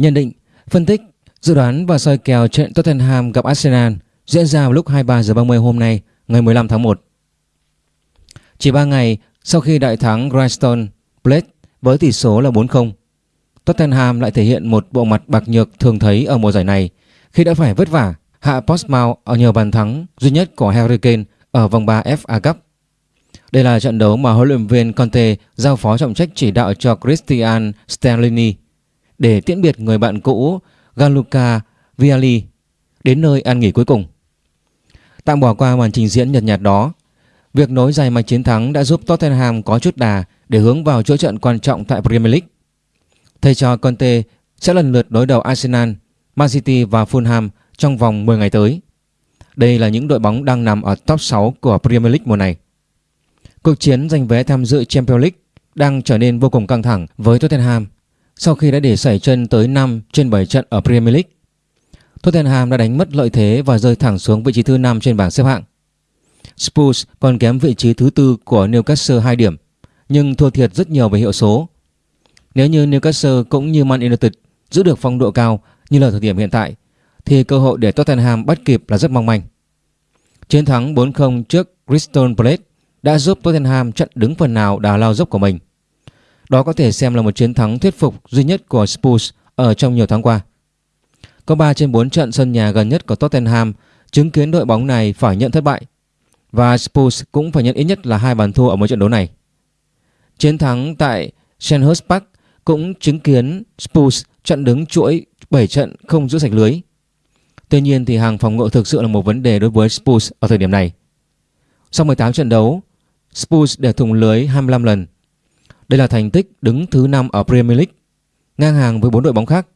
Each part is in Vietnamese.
Nhận định, phân tích, dự đoán và soi kèo trận Tottenham gặp Arsenal diễn ra vào lúc 23 giờ 30 hôm nay, ngày 15 tháng 1. Chỉ 3 ngày sau khi đại thắng Grindstone Blade với tỷ số là 4-0, Tottenham lại thể hiện một bộ mặt bạc nhược thường thấy ở mùa giải này khi đã phải vất vả hạ Portsmouth ở nhờ bàn thắng duy nhất của Harry Kane ở vòng 3 FA Cup. Đây là trận đấu mà huấn luyện viên Conte giao phó trọng trách chỉ đạo cho Christian Stellini để tiễn biệt người bạn cũ Gianluca Vialli đến nơi an nghỉ cuối cùng. Tạm bỏ qua màn trình diễn nhật nhạt đó, việc nối dài mạch chiến thắng đã giúp Tottenham có chút đà để hướng vào chuỗi trận quan trọng tại Premier League. Thầy trò Conte sẽ lần lượt đối đầu Arsenal, Man City và Fulham trong vòng 10 ngày tới. Đây là những đội bóng đang nằm ở top 6 của Premier League mùa này. Cuộc chiến giành vé tham dự Champions League đang trở nên vô cùng căng thẳng với Tottenham sau khi đã để xảy chân tới 5 trên 7 trận ở Premier League. Tottenham đã đánh mất lợi thế và rơi thẳng xuống vị trí thứ 5 trên bảng xếp hạng. Spurs còn kém vị trí thứ tư của Newcastle 2 điểm, nhưng thua thiệt rất nhiều về hiệu số. Nếu như Newcastle cũng như Man United giữ được phong độ cao như là thời điểm hiện tại, thì cơ hội để Tottenham bắt kịp là rất mong manh. Chiến thắng 4-0 trước Crystal Palace đã giúp Tottenham chặn đứng phần nào đà lao dốc của mình. Đó có thể xem là một chiến thắng thuyết phục duy nhất của Spurs ở trong nhiều tháng qua. Có 3 trên 4 trận sân nhà gần nhất của Tottenham chứng kiến đội bóng này phải nhận thất bại và Spurs cũng phải nhận ít nhất là hai bàn thua ở mỗi trận đấu này. Chiến thắng tại Shenhurst Park cũng chứng kiến Spurs chặn đứng chuỗi 7 trận không giữ sạch lưới. Tuy nhiên thì hàng phòng ngự thực sự là một vấn đề đối với Spurs ở thời điểm này. Sau 18 trận đấu, Spurs để thủng lưới 25 lần. Đây là thành tích đứng thứ 5 ở Premier League, ngang hàng với 4 đội bóng khác.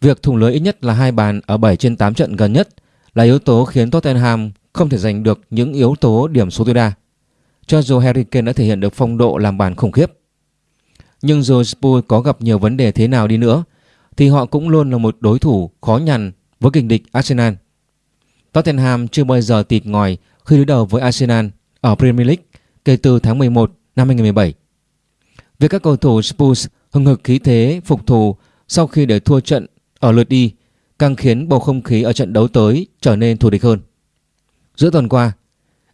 Việc thủng lưới ít nhất là hai bàn ở 7 trên 8 trận gần nhất là yếu tố khiến Tottenham không thể giành được những yếu tố điểm số tối đa. Cho dù Harry Kane đã thể hiện được phong độ làm bàn khủng khiếp. Nhưng dù Spurs có gặp nhiều vấn đề thế nào đi nữa thì họ cũng luôn là một đối thủ khó nhằn với kình địch Arsenal. Tottenham chưa bao giờ tịt ngòi khi đối đầu với Arsenal ở Premier League kể từ tháng 11 năm 2017. Việc các cầu thủ Spurs hừng hực khí thế phục thù sau khi để thua trận ở lượt đi càng khiến bầu không khí ở trận đấu tới trở nên thù địch hơn. Giữa tuần qua,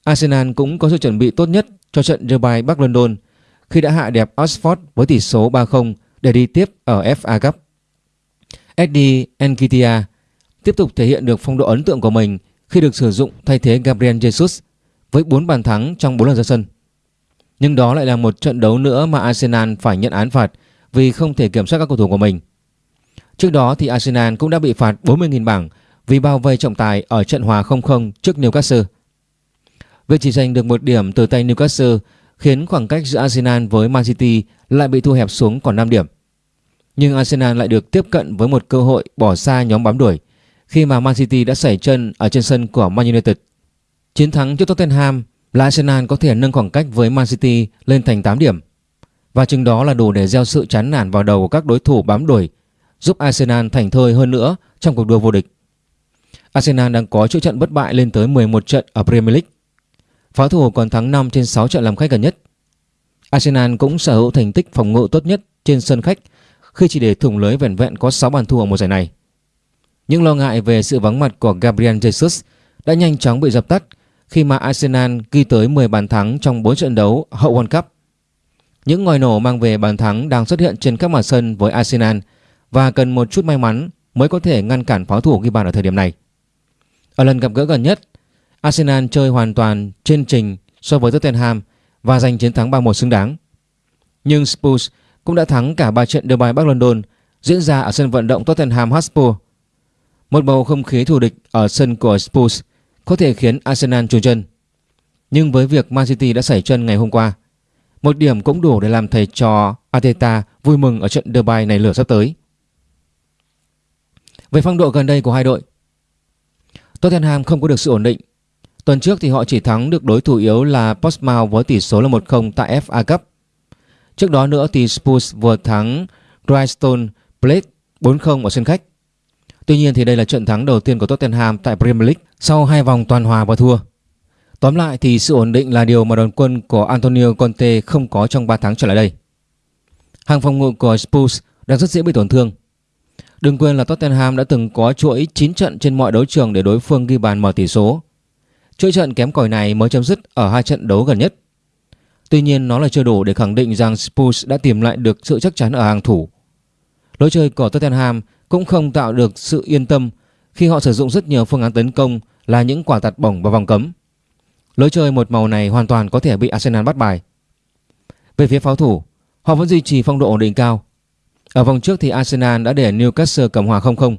Arsenal cũng có sự chuẩn bị tốt nhất cho trận derby Bắc London khi đã hạ đẹp Oxford với tỷ số 3-0 để đi tiếp ở FA Cup. Eddie Nketiah tiếp tục thể hiện được phong độ ấn tượng của mình khi được sử dụng thay thế Gabriel Jesus với 4 bàn thắng trong 4 lần ra sân. Nhưng đó lại là một trận đấu nữa mà Arsenal phải nhận án phạt vì không thể kiểm soát các cầu thủ của mình. Trước đó thì Arsenal cũng đã bị phạt 40.000 bảng vì bao vây trọng tài ở trận hòa 0-0 trước Newcastle. Việc chỉ giành được một điểm từ tay Newcastle khiến khoảng cách giữa Arsenal với Man City lại bị thu hẹp xuống còn 5 điểm. Nhưng Arsenal lại được tiếp cận với một cơ hội bỏ xa nhóm bám đuổi khi mà Man City đã xảy chân ở trên sân của Man United. Chiến thắng trước Tottenham là Arsenal có thể nâng khoảng cách với Man City lên thành 8 điểm. Và chừng đó là đủ để gieo sự chán nản vào đầu của các đối thủ bám đuổi, giúp Arsenal thành thơi hơn nữa trong cuộc đua vô địch. Arsenal đang có chuỗi trận bất bại lên tới 11 trận ở Premier League. Pháo thủ còn thắng 5 trên 6 trận làm khách gần nhất. Arsenal cũng sở hữu thành tích phòng ngự tốt nhất trên sân khách khi chỉ để thủng lưới vẹn vẹn có 6 bàn thua ở mùa giải này. Những lo ngại về sự vắng mặt của Gabriel Jesus đã nhanh chóng bị dập tắt khi mà Arsenal ghi tới 10 bàn thắng trong 4 trận đấu hậu World Cup. Những ngòi nổ mang về bàn thắng đang xuất hiện trên các mặt sân với Arsenal và cần một chút may mắn mới có thể ngăn cản pháo thủ ghi bàn ở thời điểm này. Ở lần gặp gỡ gần nhất, Arsenal chơi hoàn toàn trên trình so với Tottenham và giành chiến thắng 3-1 xứng đáng. Nhưng Spurs cũng đã thắng cả 3 trận derby Bắc London diễn ra ở sân vận động Tottenham Hotspur. Một bầu không khí thù địch ở sân của Spurs có thể khiến Arsenal trùn chân. Nhưng với việc Man City đã xảy chân ngày hôm qua, một điểm cũng đủ để làm thầy trò Arteta vui mừng ở trận derby này lửa sắp tới. Về phong độ gần đây của hai đội, Tottenham không có được sự ổn định. Tuần trước thì họ chỉ thắng được đối thủ yếu là Portsmouth với tỷ số là 1-0 tại FA Cup. Trước đó nữa thì Spurs vừa thắng Grindstone Blade 4-0 ở sân khách. Tuy nhiên thì đây là trận thắng đầu tiên của Tottenham tại Premier League sau hai vòng toàn hòa và thua. Tóm lại thì sự ổn định là điều mà đoàn quân của Antonio Conte không có trong 3 tháng trở lại đây. Hàng phòng ngự của Spurs đang rất dễ bị tổn thương. Đừng quên là Tottenham đã từng có chuỗi 9 trận trên mọi đấu trường để đối phương ghi bàn mở tỷ số. Chuỗi trận kém cỏi này mới chấm dứt ở hai trận đấu gần nhất. Tuy nhiên nó là chưa đủ để khẳng định rằng Spurs đã tìm lại được sự chắc chắn ở hàng thủ. Lối chơi của Tottenham cũng không tạo được sự yên tâm khi họ sử dụng rất nhiều phương án tấn công là những quả tạt bổng vào vòng cấm. Lối chơi một màu này hoàn toàn có thể bị Arsenal bắt bài. Về phía pháo thủ, họ vẫn duy trì phong độ ổn định cao. Ở vòng trước thì Arsenal đã để Newcastle cầm hòa 0-0.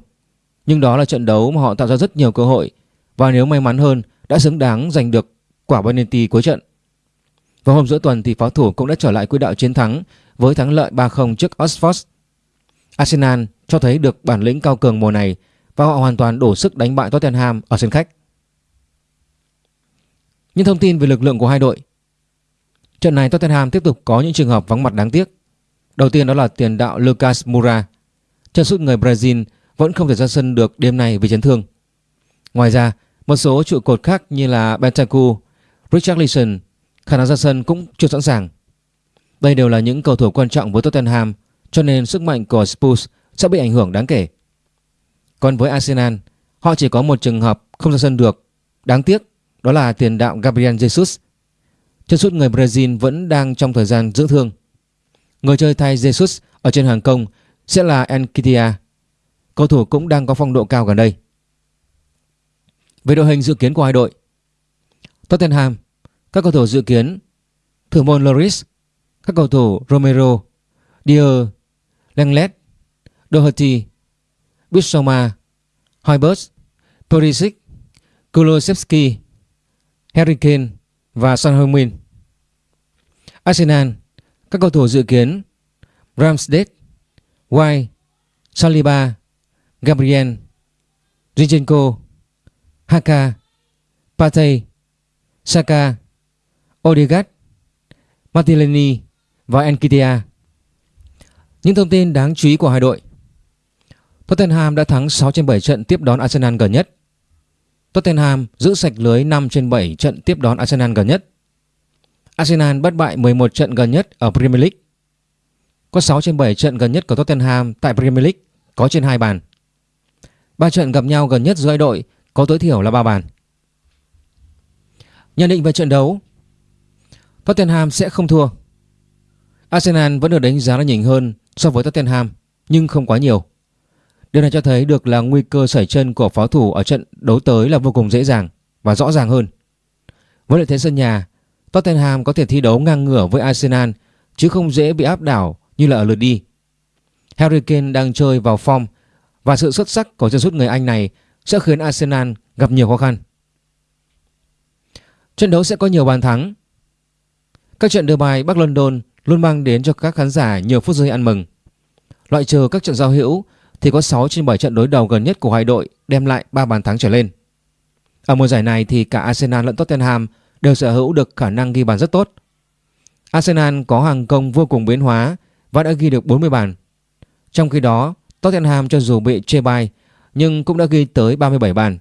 Nhưng đó là trận đấu mà họ tạo ra rất nhiều cơ hội và nếu may mắn hơn đã xứng đáng giành được quả penalty cuối trận. Vào hôm giữa tuần thì pháo thủ cũng đã trở lại quỹ đạo chiến thắng với thắng lợi 3-0 trước Oxford. Arsenal cho thấy được bản lĩnh cao cường mùa này và họ hoàn toàn đổ sức đánh bại Tottenham ở sân khách. Những thông tin về lực lượng của hai đội Trận này Tottenham tiếp tục có những trường hợp vắng mặt đáng tiếc. Đầu tiên đó là tiền đạo Lucas Moura. Chân sút người Brazil vẫn không thể ra sân được đêm nay vì chấn thương. Ngoài ra, một số trụ cột khác như là Bentancur, Richarlison khả năng ra sân cũng chưa sẵn sàng. Đây đều là những cầu thủ quan trọng với Tottenham cho nên sức mạnh của Spurs sẽ bị ảnh hưởng đáng kể. Còn với Arsenal, họ chỉ có một trường hợp không ra sân được. Đáng tiếc, đó là tiền đạo Gabriel Jesus. Chân sút người Brazil vẫn đang trong thời gian dưỡng thương. Người chơi thay Jesus ở trên hàng công sẽ là Enkitia. Cầu thủ cũng đang có phong độ cao gần đây. Về đội hình dự kiến của hai đội Tottenham Các cầu thủ dự kiến Thủ môn Loris Các cầu thủ Romero Dier Lenglet Doherty Bissoma Hoibert Perisic Kulosevsky, Harry Kane và Son Heung-min Arsenal Các cầu thủ dự kiến Ramsdale White Saliba Gabriel Zinchenko Haka, Partey, Saka, Odegaard, Martinelli và Enkitia. Những thông tin đáng chú ý của hai đội. Tottenham đã thắng 6 trên 7 trận tiếp đón Arsenal gần nhất. Tottenham giữ sạch lưới 5 trên 7 trận tiếp đón Arsenal gần nhất. Arsenal bất bại 11 trận gần nhất ở Premier League. Có 6 trên 7 trận gần nhất của Tottenham tại Premier League, có trên 2 bàn. 3 trận gặp nhau gần nhất giữa hai đội, có tối thiểu là 3 bàn. Nhận định về trận đấu, Tottenham sẽ không thua Arsenal vẫn được đánh giá là nhỉnh hơn so với Tottenham nhưng không quá nhiều. Điều này cho thấy được là nguy cơ sẩy chân của pháo thủ ở trận đấu tới là vô cùng dễ dàng và rõ ràng hơn. Với lợi thế sân nhà, Tottenham có thể thi đấu ngang ngửa với Arsenal chứ không dễ bị áp đảo như là ở lượt đi. Harry Kane đang chơi vào form và sự xuất sắc của chân sút người Anh này sẽ khiến Arsenal gặp nhiều khó khăn. Trận đấu sẽ có nhiều bàn thắng. Các trận đưa bài Bắc London luôn mang đến cho các khán giả nhiều phút giây ăn mừng. Loại trừ các trận giao hữu thì có 6 trên 7 trận đối đầu gần nhất của hai đội đem lại 3 bàn thắng trở lên. Ở mùa giải này thì cả Arsenal lẫn Tottenham đều sở hữu được khả năng ghi bàn rất tốt. Arsenal có hàng công vô cùng biến hóa và đã ghi được 40 bàn. Trong khi đó, Tottenham cho dù bị chê bai nhưng cũng đã ghi tới 37 bàn.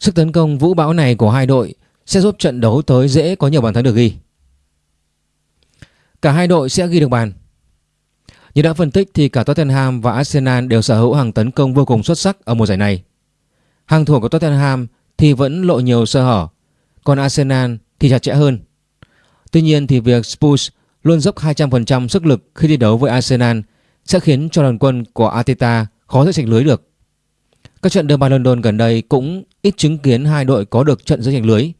Sức tấn công vũ bão này của hai đội sẽ giúp trận đấu tới dễ có nhiều bàn thắng được ghi. Cả hai đội sẽ ghi được bàn. Như đã phân tích thì cả Tottenham và Arsenal đều sở hữu hàng tấn công vô cùng xuất sắc ở mùa giải này. Hàng thủ của Tottenham thì vẫn lộ nhiều sơ hở, còn Arsenal thì chặt chẽ hơn. Tuy nhiên thì việc Spurs luôn dốc 200% sức lực khi thi đấu với Arsenal sẽ khiến cho đoàn quân của Arteta khó giữ sạch lưới được. Các trận derby London gần đây cũng ít chứng kiến hai đội có được trận giữ ranh lưới.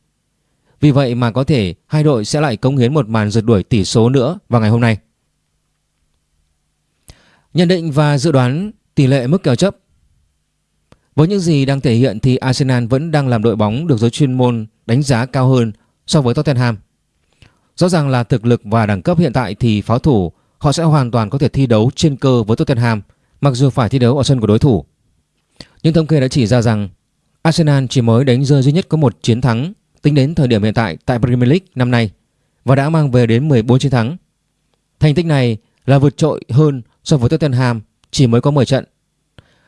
Vì vậy mà có thể hai đội sẽ lại cống hiến một màn rượt đuổi tỷ số nữa vào ngày hôm nay. Nhận định và dự đoán tỷ lệ mức kèo chấp Với những gì đang thể hiện thì Arsenal vẫn đang làm đội bóng được giới chuyên môn đánh giá cao hơn so với Tottenham. Rõ ràng là thực lực và đẳng cấp hiện tại thì pháo thủ, họ sẽ hoàn toàn có thể thi đấu trên cơ với Tottenham, mặc dù phải thi đấu ở sân của đối thủ. Nhưng thống kê đã chỉ ra rằng Arsenal chỉ mới đánh rơi duy nhất có một chiến thắng tính đến thời điểm hiện tại tại Premier League năm nay, và đã mang về đến 14 chiến thắng. Thành tích này là vượt trội hơn so với Tottenham, chỉ mới có 10 trận.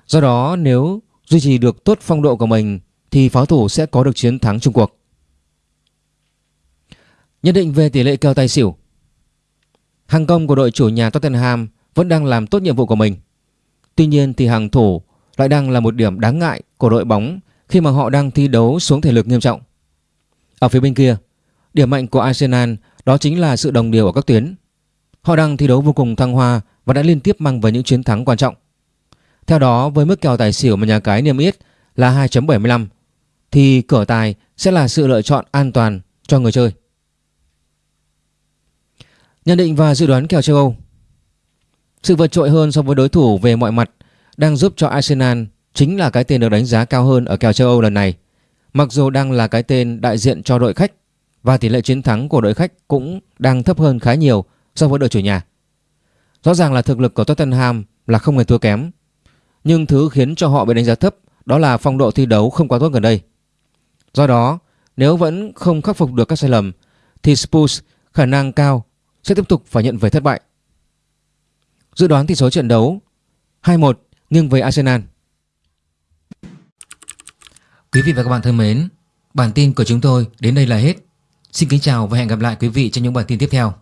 Do đó, nếu duy trì được tốt phong độ của mình, thì pháo thủ sẽ có được chiến thắng chung cuộc. Nhận định về tỷ lệ kèo tài xỉu Hàng công của đội chủ nhà Tottenham vẫn đang làm tốt nhiệm vụ của mình. Tuy nhiên thì hàng thủ lại đang là một điểm đáng ngại của đội bóng khi mà họ đang thi đấu xuống thể lực nghiêm trọng. Ở phía bên kia, điểm mạnh của Arsenal đó chính là sự đồng đều ở các tuyến. Họ đang thi đấu vô cùng thăng hoa và đã liên tiếp mang về những chiến thắng quan trọng. Theo đó, với mức kèo tài xỉu mà nhà cái niêm yết là 2.75 thì cửa tài sẽ là sự lựa chọn an toàn cho người chơi. Nhận định và dự đoán kèo châu Âu Sự vượt trội hơn so với đối thủ về mọi mặt đang giúp cho Arsenal chính là cái tên được đánh giá cao hơn ở kèo châu Âu lần này. Mặc dù đang là cái tên đại diện cho đội khách và tỷ lệ chiến thắng của đội khách cũng đang thấp hơn khá nhiều so với đội chủ nhà. Rõ ràng là thực lực của Tottenham là không hề thua kém, nhưng thứ khiến cho họ bị đánh giá thấp đó là phong độ thi đấu không quá tốt gần đây. Do đó, nếu vẫn không khắc phục được các sai lầm thì Spurs khả năng cao sẽ tiếp tục phải nhận về thất bại. Dự đoán tỷ số trận đấu 2-1 nghiêng về Arsenal. Quý vị và các bạn thân mến, bản tin của chúng tôi đến đây là hết. Xin kính chào và hẹn gặp lại quý vị trong những bản tin tiếp theo.